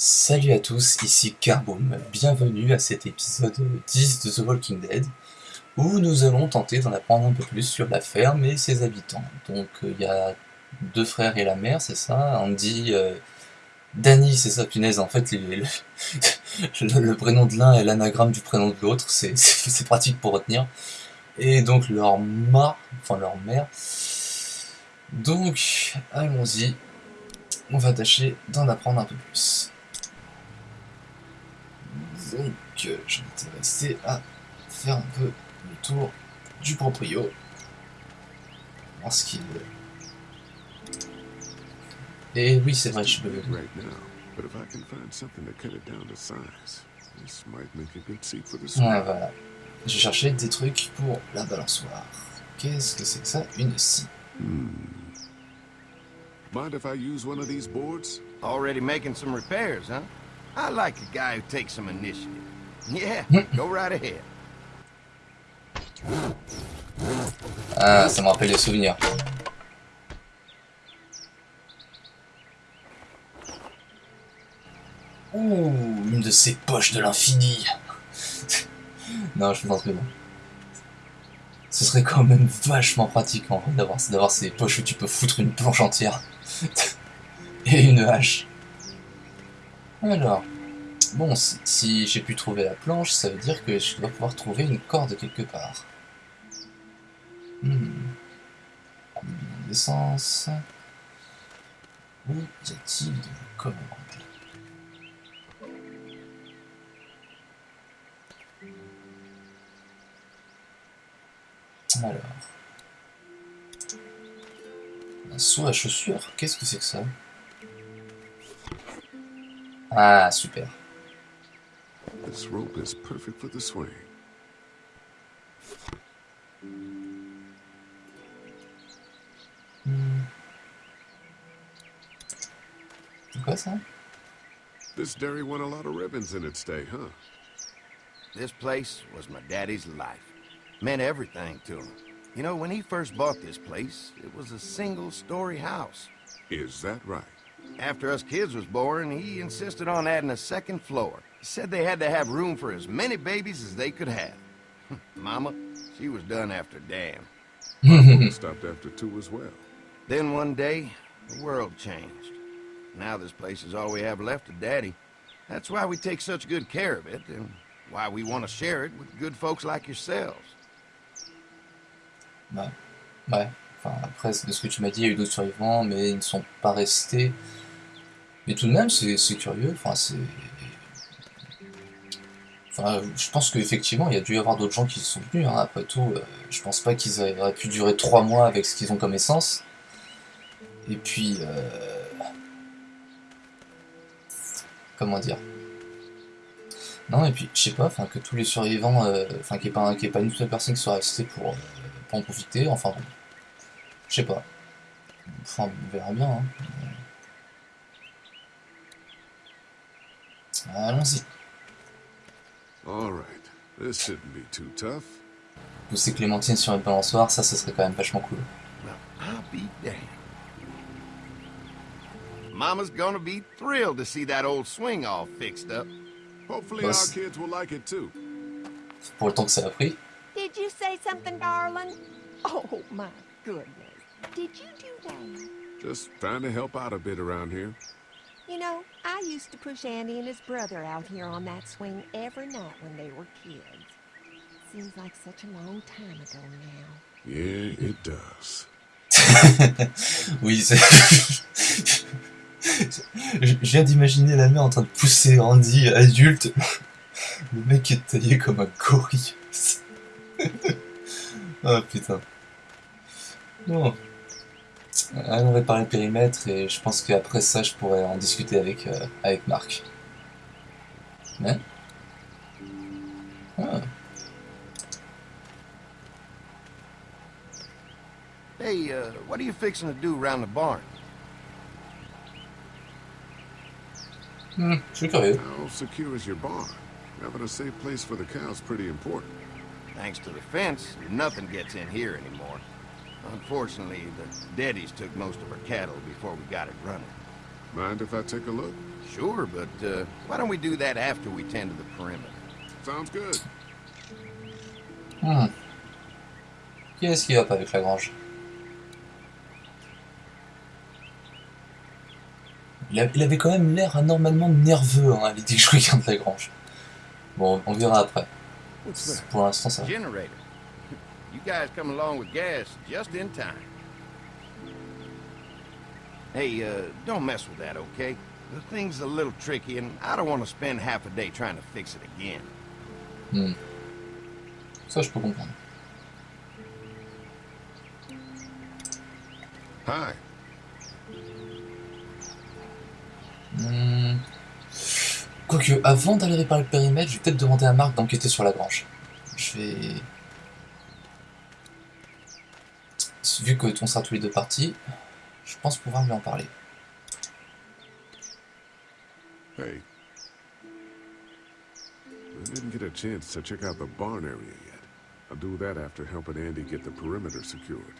Salut à tous, ici Carboom, bienvenue à cet épisode 10 de The Walking Dead, où nous allons tenter d'en apprendre un peu plus sur la ferme et ses habitants. Donc il y a deux frères et la mère, c'est ça? Andy, euh, Danny, c'est ça, punaise, en fait le, le, prénom de l'un est l'anagramme du prénom de l'autre, c'est pratique pour retenir. Et donc leur ma, enfin leur mère. Donc, allons-y, on va tâcher d'en apprendre un peu plus. Donc, je vais rester à faire un peu le tour du proprio. Voir ce qu'il veut. Et oui, c'est vrai, je peux. Ouais, voilà. Je cherchais des trucs pour la balançoire. Qu'est-ce que c'est que ça? Une scie. Hmm. Mind if I use one of these boards? Already making some repairs, huh? I like a guy who takes some initiative. Yeah, go right ahead. Ah, ça me rappelle des souvenirs. Ouh, une de ces poches de l'infini. non, je pense que non. Ce serait quand même vachement pratique en vrai d'avoir ces poches où tu peux foutre une planche entière. Et une hache. Alors, bon, si j'ai pu trouver la planche, ça veut dire que je dois pouvoir trouver une corde quelque part. Hmm. D'essence. Où y a-t-il de commandes Alors. Un seau à chaussures? Qu'est-ce que c'est que ça? Ah, super. This rope is perfect for the swing. Hmm. C'est quoi ça This dairy won a lot of ribbons in its day, huh? This place was my daddy's life. Meant everything to him. You know, when he first bought this place, it was a single-story house. Is that right? After us kids was born, he insisted on adding a second floor. He said they had to have room for as many babies as they could have. Mama, she was done after Dan. stopped after two as well. Then one day, the world changed. Now this place is all we have left of Daddy. That's why we take such good care of it, and why we want to share it with good folks like yourselves. Ouais. ouais. Enfin, après, de ce que tu m'as dit, il y a eu d'autres survivants, mais ils ne sont pas restés. Mais tout de même, c'est curieux. Enfin, c'est. Enfin, je pense qu'effectivement, il y a dû y avoir d'autres gens qui sont venus. Hein. Après tout, euh, je pense pas qu'ils auraient pu durer trois mois avec ce qu'ils ont comme essence. Et puis. Euh... Comment dire? Non, et puis, je sais pas, que tous les survivants. Euh, enfin, qu'il n'y ait, ait, pas une seule personne qui soit restée pour. Euh, pour en profiter, enfin bon. Je sais pas. Enfin, on verra bien. Hein. Allons-y. Pousser Clémentine sur une balançoire, ça, ce serait quand même vachement cool. Mama's gonna be thrilled to see that old swing all fixed up. Hopefully our kids will like it too. Pour le temps que ça a pris. Did you say something, darling? Oh, my goodness. Did you do that? Just trying to help out a bit around here. You know, I used to push Andy and his brother out here on that swing every night when they were kids. Seems like such a long time ago now. Yeah, it does. oui, c'est... Je viens d'imaginer la mère en train de pousser Andy adulte. Le mec est taillé comme un gorille. oh putain. Bon. Allons réparer le périmètre et je pense qu'après ça je pourrais en discuter avec, euh, avec Marc. Mais... Ah. Hey, uh, what are you fixing to do around the barn? Hmm, je suis curieux. How secure is your barn? Having a safe place for the cows pretty important. Thanks to the fence, nothing gets in here anymore. Unfortunately, the Daddies took most of our cattle before we got it running. Mind if I take a look? Sure, but uh, why don't we do that after we tend to the perimeter? Sounds good. Hmm. Qui est-ce qui va pas avec la grange? Il, a- il avait quand même l'air anormalement nerveux hein, à l'idée que je regarde la grange. Bon, on verra après. What's that? Pour l'instant, ça va. Guys come along with gas just in time. Hey, uh, don't mess with that, okay? The thing's a little tricky, and I don't want to spend half a day trying to fix it again. Hmm. Ça, je peux comprendre. Hi. Hmm. Quoique, avant d'aller réparer le périmètre, je vais peut-être demander à Marc d'enquêter sur la grange. Je vais... Vu que on sera tous les deux partis, je pense pouvoir lui en parler. Hey. I didn't get a chance to check out the barn area yet. I'll do that after helping Andy get the perimeter secured.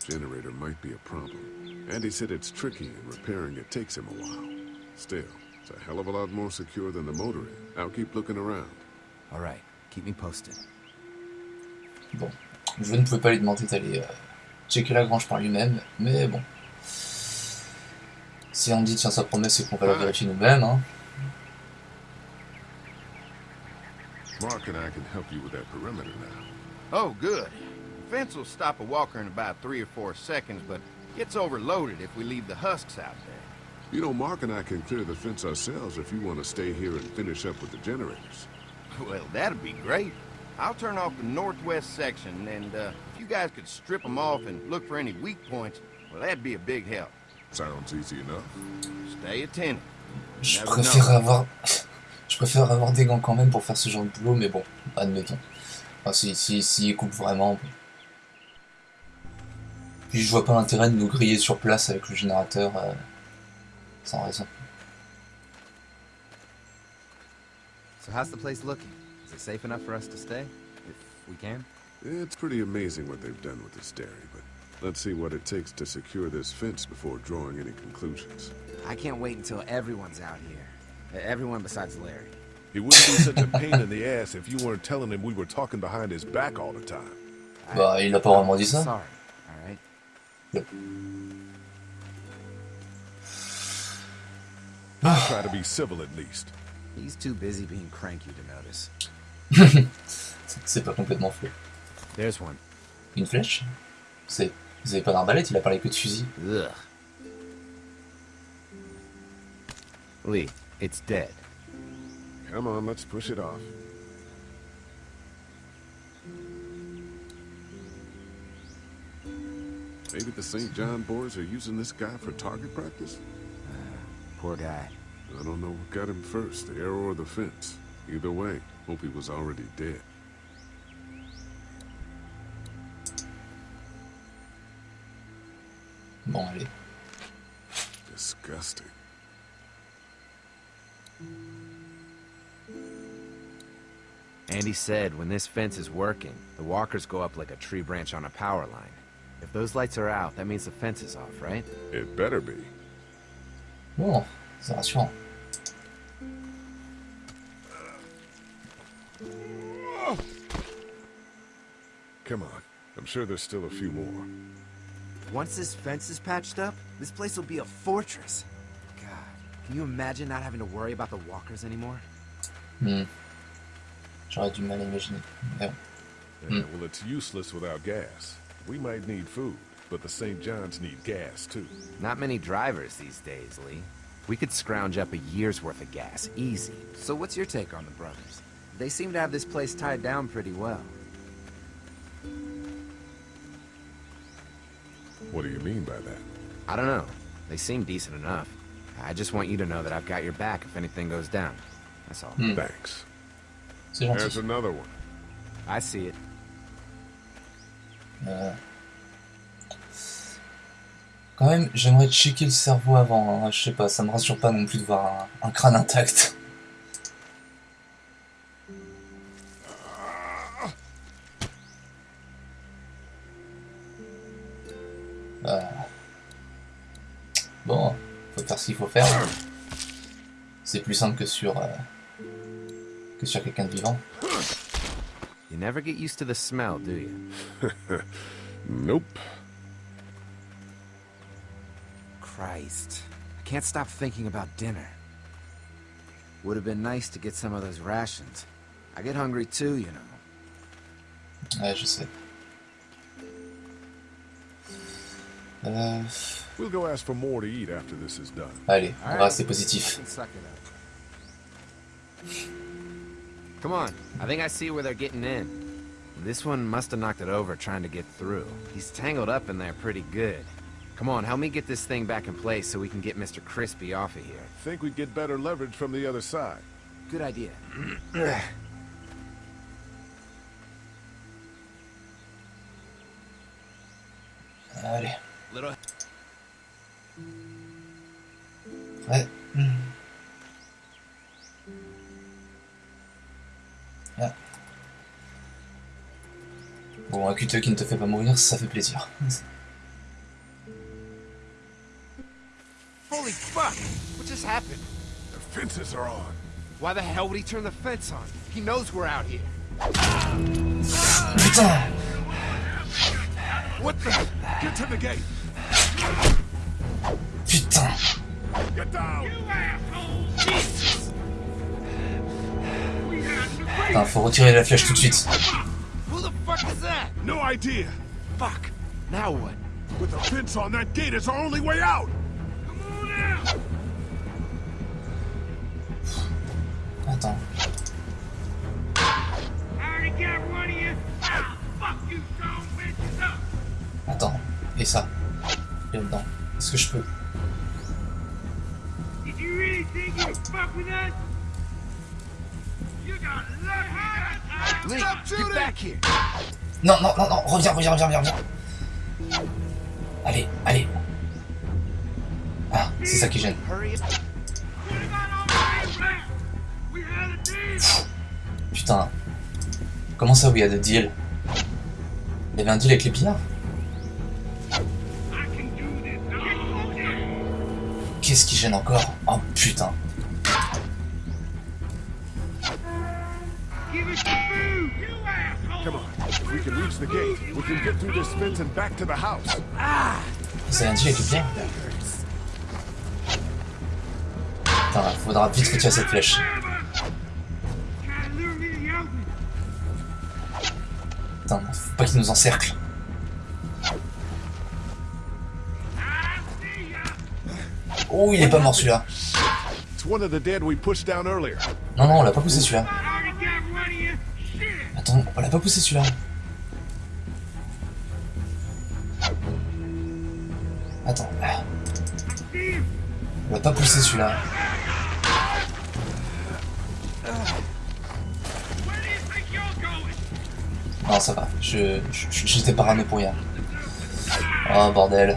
The generator might be a problem. Andy said it's tricky and repairing it takes him a while. Still, it's a hell of a lot more secure than the motor is. I'll keep looking around. All right, keep me posted. Bon, je ne pouvais pas lui demander d'aller euh, checker la grange par lui-même, mais bon. Si Andy tient sa promesse et qu'on va la vérifier nous-mêmes, hein. Mark and I can help you with that perimeter now. Oh, good. The fence will stop a walker in about three or four seconds, but gets overloaded if we leave the husks out there. You know, Mark and I can clear the fence ourselves if you want to stay here and finish up with the generators. Well, that'd be great. I'll turn off the northwest section, and uh, if you guys could strip them off and look for any weak points, well, that'd be a big help. Sounds easy enough. Stay attentive. Je préfère avoir... je préfère avoir des gants quand même pour faire ce genre de boulot, mais bon, admettons. Enfin, si, si, si ils coupent vraiment... Puis je vois pas l'intérêt de nous griller sur place avec le générateur, euh, sans raison. So how's the place looking? Is it safe enough for us to stay? If we can? It's pretty amazing what they've done with this dairy, but let's see what it takes to secure this fence before drawing any conclusions. I can't wait until everyone's out here. Everyone besides Larry. He wouldn't be such a pain in the ass if you weren't telling him we were talking behind his back all the time. Bah, il a pas vraiment dit ça. Sorry, all right? Try to be civil at least. He's too busy being cranky to notice. C'est- pas complètement faux. There's one. Une flèche C'est... Vous avez pas d'arbalète, il a parlé que de fusil. Ugh. Lee, it's dead. Come on, let's push it off. Maybe the St. John boys are using this guy for target practice? Poor guy. I don't know what got him first, the arrow or the fence. Either way, hope he was already dead. Bon, allez. Disgusting. Andy said when this fence is working, the walkers go up like a tree branch on a power line. If those lights are out, that means the fence is off, right? It better be. Bon, c'est rassurant. I'm sure there's still a few more. Once this fence is patched up, this place will be a fortress. God, can you imagine not having to worry about the walkers anymore? Hmm. J'aurais du mal à imaginer. Mais bon. Yeah, well, it's useless without gas. We might need food, but the St. John's need gas, too. Not many drivers these days, Lee. We could scrounge up a year's worth of gas, easy. So what's your take on the brothers? They seem to have this place tied down pretty well. What do you mean by that? I don't know. They seem decent enough. I just want you to know that I've got your back if anything goes down. That's all. Hmm. Thanks. C'est There's another one. I see it. Euh, Quand même, j'aimerais checker le cerveau avant. hein. Je sais pas, ça me rassure pas non plus de voir un, un crâne intact. Euh, Bon, faut faire faire ce qu'il faut faire. C'est plus simple que sur... euh, que sur quelqu'un de vivant. You never get used to the smell, do you? Nope. Christ. I can't stop thinking about dinner. Would have been nice to get some of those rations. I get hungry too, you know. Ouais, je sais. Allez, on va Alright. rester positif. Suck it up. Come on, I think I see where they're getting in. This one must have knocked it over trying to get through. He's tangled up in there pretty good. Come on, help me get this thing back in place so we can get Mr. Crispy off of here. Think we'd get better leverage from the other side. Good idea. Allez. Little Ouais. Hmm. Ah. Bon, un cuteux qui ne te fait pas mourir, ça fait plaisir. Holy fuck! What just happened? The fences are on. Why the hell would he turn the fence on? He knows we're out here. Putain What the? Get to the gate. Putain. Putain, faut retirer la flèche tout de suite. Who the fuck is that? No idea. Fuck! Now what? With the fence on that gate, it's our only way out. Attends. Attends. Et ça Là-dedans. Est-ce que je peux! Non, non, non, non, reviens, reviens, reviens, reviens, reviens. Allez, allez. Ah, c'est ça qui gêne. Deal. Putain. Comment ça, oui, il y a des deals Il y avait un deal avec les pillards? This fence and back to the house. C'est un avec les pillards Putain, faudra vite cette flèche. Lure me to the open. Putain, faut pas qu'ils nous encerclent. Oh, il est pas mort celui-là. Non, non, on l'a pas poussé celui-là. Attends, on l'a pas poussé celui-là. Attends, on l'a pas poussé celui-là. Non, ça va, je, je- j'étais parano pour rien. Oh bordel.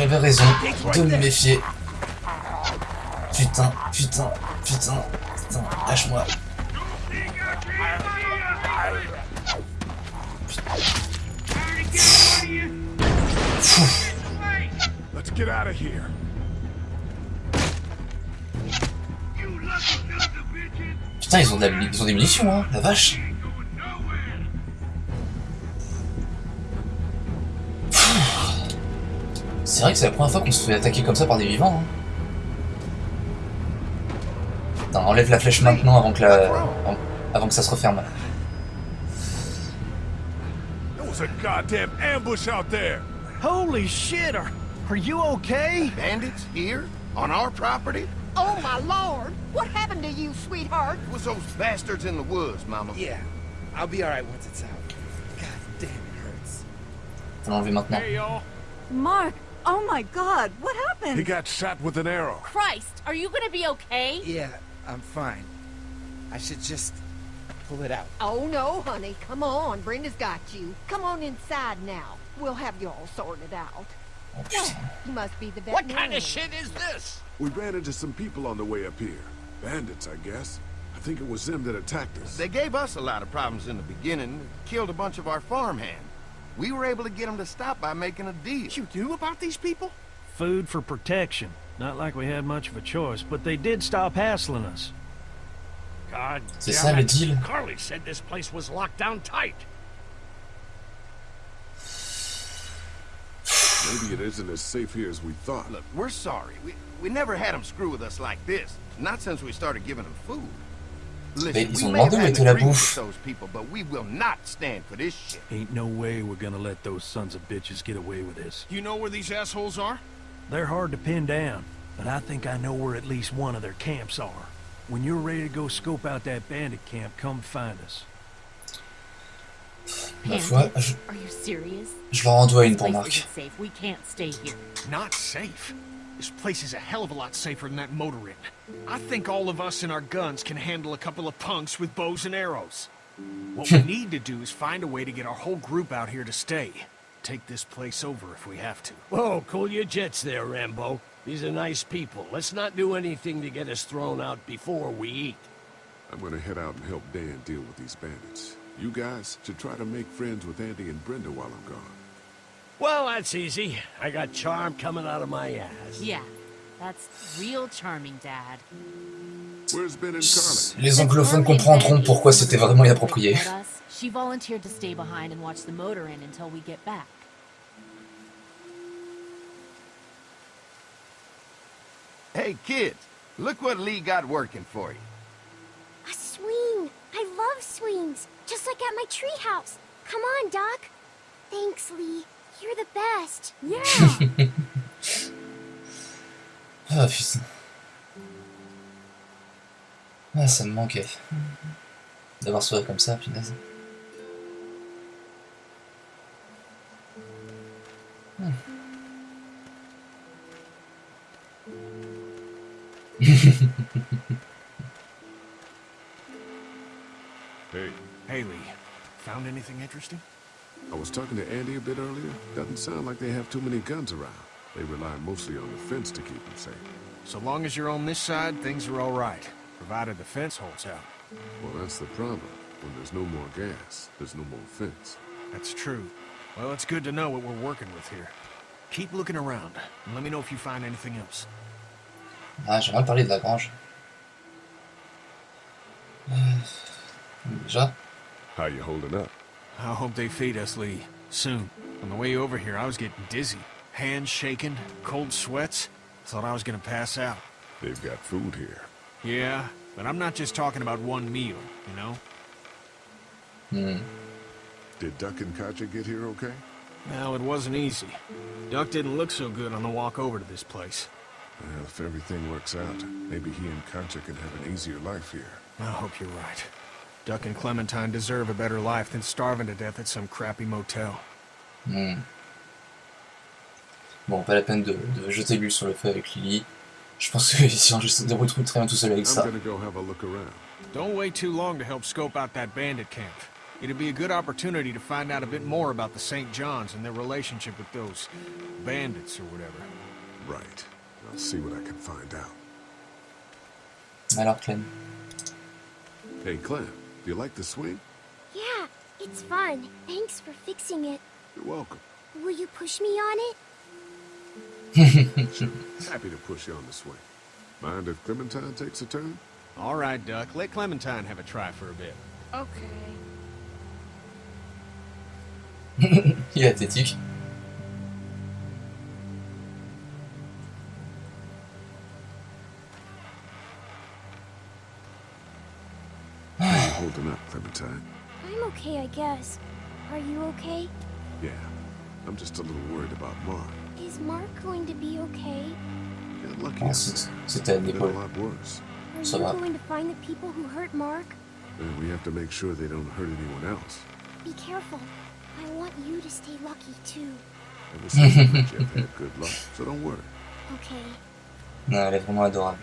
j'avais raison de me méfier. Putain, putain, putain, putain, lâche-moi. Let's get out of here. Putain, ils ont, de la- ils ont des munitions, hein, la vache. C'est vrai que c'est la première fois qu'on se fait attaquer comme ça par des vivants. Hein. Putain, enlève la flèche maintenant avant que, la... avant- que ça se referme. A goddamn ambush out there. Holy shit, are, are you okay? Bandits here? On our property? Oh, my lord! What happened to you, sweetheart? It was those bastards in the woods, Mama. Yeah, I'll be alright once it's out. God damn, it hurts. Faut l'enlever maintenant. Hey, y'all. Mark, Oh my god, what happened? He got shot with an arrow. Christ, are you gonna be okay? Yeah, I'm fine. I should just pull it out. Oh, no, honey. Come on. Brenda's got you. Come on inside now. We'll have you all sorted out. Putain. You must be the What kind of shit is this? We ran into some people on the way up here. Bandits, I guess. I think it was them that attacked us. They gave us a lot of problems in the beginning, killed a bunch of our farmhands. We were able to get them to stop by making a deal. What you knew about these people? Food for protection. Not like we had much of a choice, but they did stop hassling us. God C'est damn ça it. deal. Carly said this place was locked down tight. Maybe it isn't as safe here as we thought. Look, we're sorry. We, we never had them screw with us like this. Not since we started giving them food. Listen, Mais ils we ont may have demandé où had était an la agreement bouffe. with those people, but we will not stand for this shit. Ain't no way we're gonna let those sons of bitches get away with this. You know where these assholes are? They're hard to pin down, but I think I know where at least one of their camps are. When you're ready to go scope out that bandit camp, come find us. Ma foi, je, Are you serious? je leur en dois une pour place Marc. We can't stay here. Not safe. This place is a hell of a lot safer than that motor inn. I think all of us and our guns can handle a couple of punks with bows and arrows. What we need to do is find a way to get our whole group out here to stay. Take this place over if we have to. Whoa, cool your jets there, Rambo. These are nice people. Let's not do anything to get us thrown out before we eat. I'm gonna head out and help Dan deal with these bandits. You guys should try to make friends with Andy and Brenda while I'm gone. Well, that's easy. I got charm coming out of my ass. Yeah, that's real charming, Dad. Where's Ben and Carly? Les anglophones comprendront pourquoi c'était vraiment inapproprié. She volunteered to stay behind and watch the motor inn until we get back. Hey, kids, look what Lee got working for you. A swing! I love swings! Just like at my treehouse! Come on, Doc! Thanks, Lee. You're the best. Yeah! Ah putain. Ah, ça me manquait. D'avoir sourire comme ça, punaise. Hmm. Hey, Lee. Found anything interesting? I was talking to Andy a bit earlier. Doesn't sound like they have too many guns around. They rely mostly on the fence to keep them safe. So long as you're on this side, things are all right. Provided the fence holds out. Well, that's the problem. When there's no more gas, there's no more fence. That's true. Well, it's good to know what we're working with here. Keep looking around, and let me know if you find anything else. Ah, j'aimerais parler de la grange. Euh, Déjà, How you holding up? I hope they feed us, Lee. Soon. On the way over here, I was getting dizzy. Hands shaking, cold sweats. Thought I was gonna pass out. They've got food here. Yeah, but I'm not just talking about one meal, you know? hmm, Did Duck and Katja get here okay? No, it wasn't easy. Duck didn't look so good on the walk over to this place. Well, if everything works out, maybe he and Katja can have an easier life here. I hope you're right. Duck and Clementine deserve a better life than starving to death at some crappy motel. hmm. Bon, pas la peine de, de jeter l'huile sur le feu avec Lily. Je pense que si on se débrouille très bien tout seul avec I'm ça. gonna go have a look around. Don't wait too long to help scope out that bandit camp. It'd be a good opportunity to find out a bit more about the St. John's and their relationship with those bandits or whatever. Right. I'll see what I can find out. Alors, Clem. Hey, Clem, do you like the swing? Yeah, it's fun. Thanks for fixing it. You're welcome. Will you push me on it? Happy to push you on the swing. Mind if Clementine takes a turn? All right, Duck. Let Clementine have a try for a bit. Okay. Il est athlétique. How you holding up, Clementine? I'm okay, I guess. Are you okay? Yeah. I'm just a little worried about Mark. Is Mark going to be okay? Got lucky out c'est- there. C'était à Been a lot worse. Are Ça you va. going to find the people who hurt Mark? And we have to make sure they don't hurt anyone else. Be careful. I want you to stay lucky, too. Ever since we met you, I've had good luck, so don't worry. Okay. Non, elle est vraiment adorable.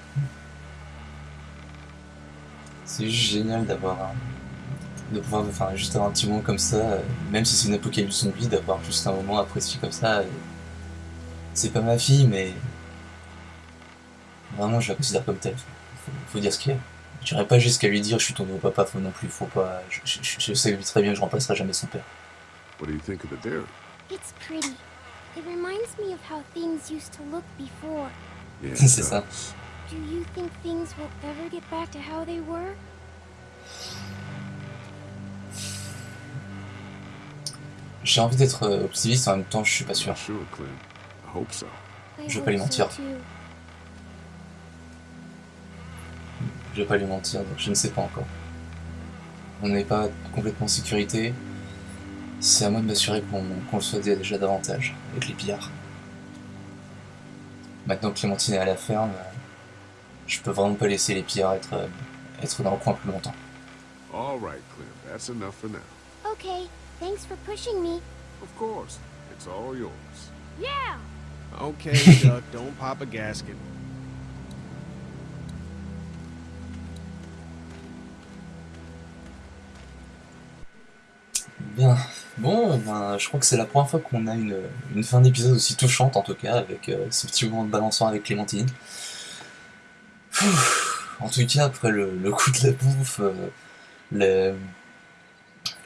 C'est juste génial d'avoir un... de pouvoir enfin, juste avoir un petit moment comme ça, euh, même si c'est une apocalypse zombie, d'avoir juste un moment apprécié comme ça. et C'est pas ma fille, mais vraiment je la considère comme telle. Faut, faut dire ce qu'il y a. Je dirais pas jusqu'à lui dire je suis ton nouveau papa, faut non plus, faut pas. Je, je- je sais très bien que je remplacerai jamais son père. What do you think of the dairy? It's pretty. It reminds me of how things used to look before. Yeah, C'est ça. Does. Do you think things will ever get back to how they were? J'ai envie d'être euh, optimiste, en même temps je suis pas sûr. Not sure, Clem. I hope so. I Je vais pas lui hope so mentir. Je vais pas lui mentir, donc je ne sais pas encore. On n'est pas complètement en sécurité. C'est à moi de m'assurer qu'on qu'on le soit déjà davantage avec les pillards. Maintenant que Clémentine est à la ferme, euh, je peux vraiment pas laisser les pillards être, euh, être dans le coin plus longtemps. All right, Clem. That's enough for now. Okay, thanks for pushing me. Of course. It's all yours. Yeah! Okay, Duck, don't pop a gasket. Bien. Bon, ben, je crois que c'est la première fois qu'on a une, une fin d'épisode aussi touchante, en tout cas, avec euh, ce petit moment de balancement avec Clémentine. En tout cas, après le, coup de la bouffe euh,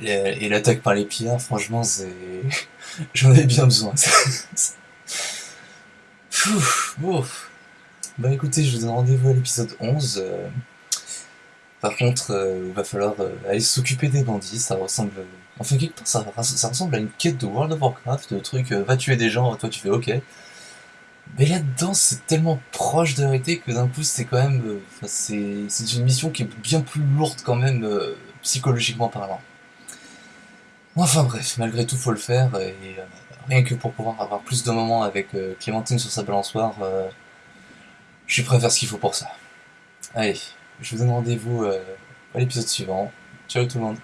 et l'attaque par les pillards, franchement, c'est... J'en avais bien besoin. Bon. Bah écoutez, je vous donne rendez-vous à l'épisode 11. euh, Par contre, euh, il va falloir aller s'occuper des bandits, ça ressemble... Enfin, quelque part, ça, ça ressemble à une quête de World of Warcraft, le truc, va tuer des gens, toi tu fais ok. Mais là-dedans, c'est tellement proche de la réalité que d'un coup, c'est quand même... euh, c'est c'est une mission qui est bien plus lourde quand même, euh, psychologiquement parlant. Enfin bref, malgré tout, faut le faire, et euh, rien que pour pouvoir avoir plus de moments avec euh, Clémentine sur sa balançoire, euh, je suis prêt à faire ce qu'il faut pour ça. Allez, je vous donne rendez-vous à l'épisode suivant. Ciao tout le monde